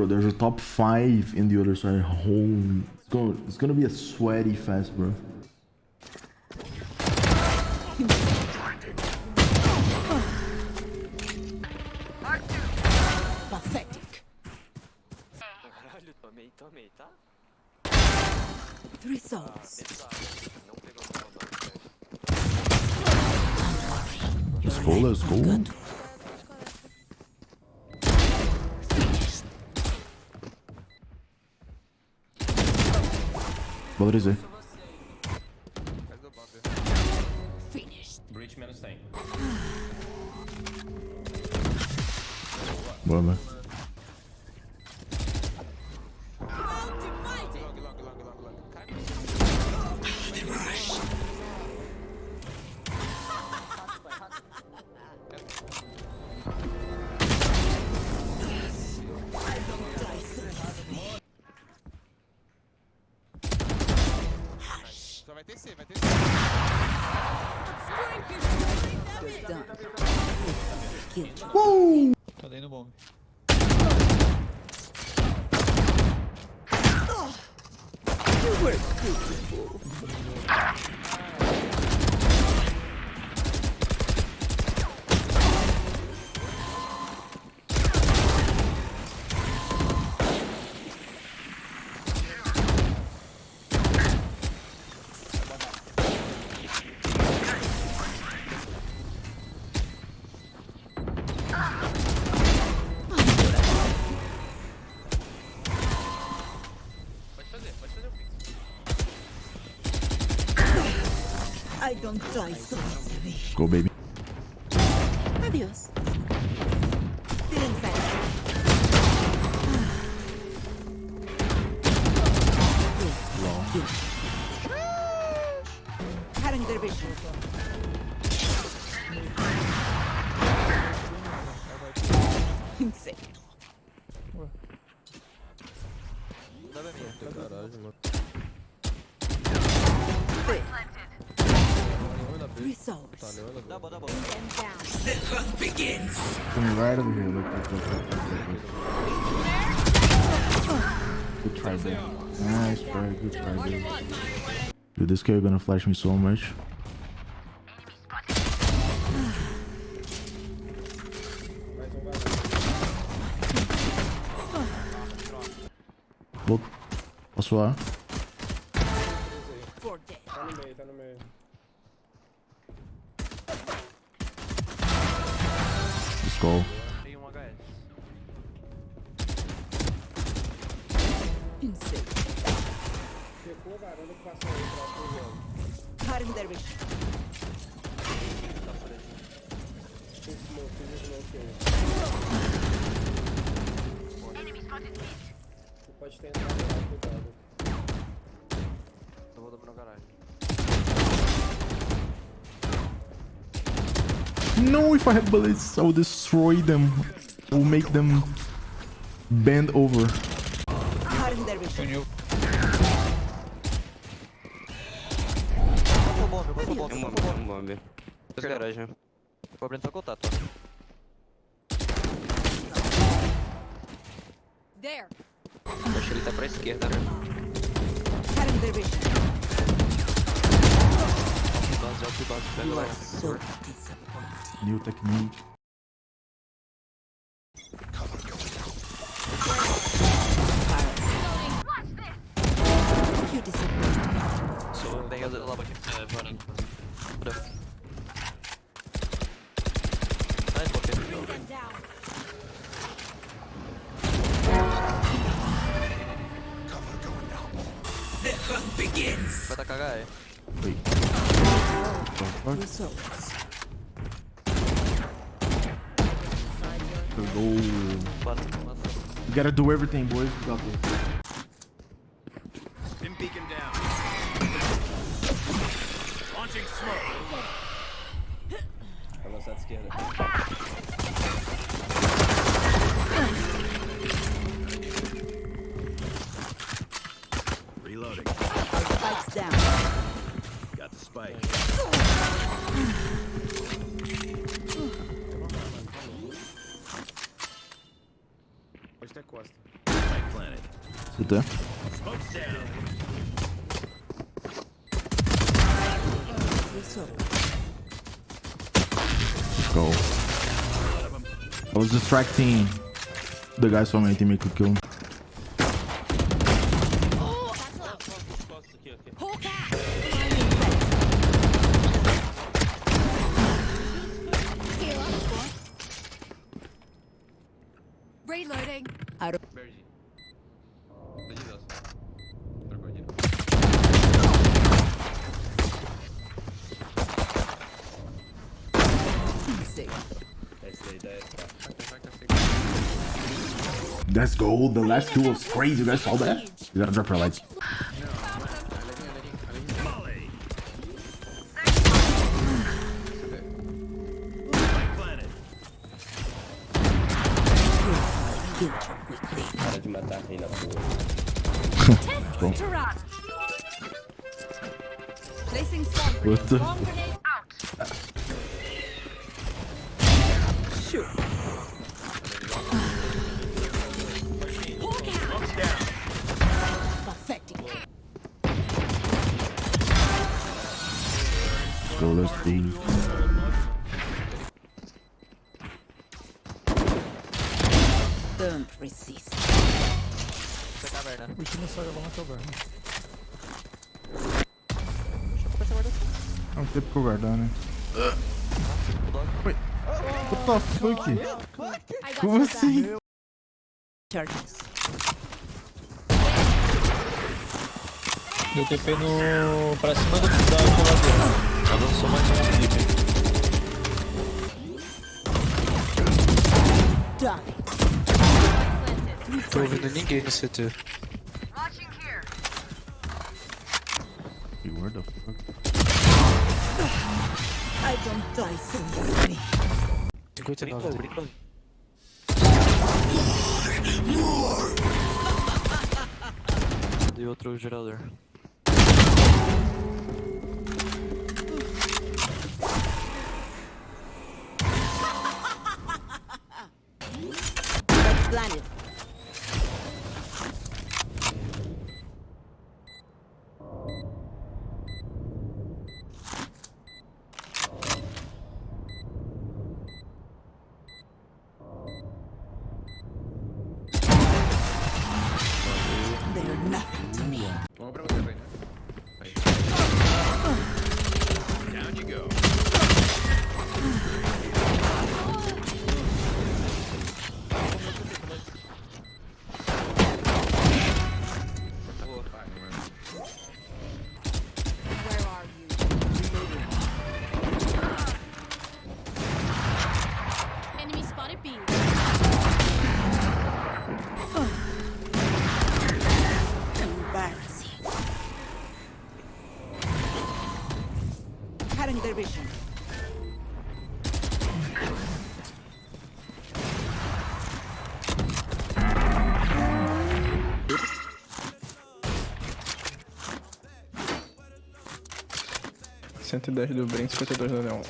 Bro, there's a top five in the other side. Holy, it's gonna, it's gonna be a sweaty fest, bro. Pathetic. Caralho, tomei, tomei, tá? Three souls. Não pegou no comando. Let's go, let's go. Valorizei. Breach menos 100. Boa, mano. Kill. I don't die so easily. Go, baby. Adios. Still inside. Cutting their vision. Insane. Three. Three begins. Coming right over here. Look, look, look, look, look, look, look. Good try, bro. Nice, bro. Good try, bro. Dude, this guy gonna flash me so much. Vou... Posso lá? Tu pode ter entrado lá, cuidado. Eu vou dobrar no garagem. No, if I had bullets, I would destroy them. I will make them bend over. Cutting their vision. Funil. Passou bomba, passou bomba, Um passou bombe, bomba. um bombe. Dois garagem. Vou abrindo seu contato, ó. There. Acho que ele tá pra esquerda, né? Cutting their vision. Base, alto e base, pega You lá. new technique. So they have the lava begins. Vai tá cagar, é. Wait. What the fuck? Go. Bora. We gotta do everything, boys. We got this. Been beacon down. Launching smoke. Vai lançar de esquerda. Reloading. Spikes down. Got the spike. CT. Smoke's down. Go. I was distracting the guys from my team make a kill. Hawk out. Heal up, squad. Reloading. Let's go. The last two was crazy. You guys saw that? You gotta drop your lights. Molly. Spike planted. To run. Placing What the- out. Shoot. Let's go. Let's see. Don't resist. Essa é caverna. É um tempo que eu guardar, né? Oi. What the fuck? I got Como your back. assim? Charges. Deu TP no. pra cima do, da geladeira. Ela lançou mais um flip. Die. Tô ouvindo ninguém no CT. Where the fuck? I don't die so easily. 59 Brincou, dele. brincou. E outro gerador. 110 do Brent, 52 do Leon.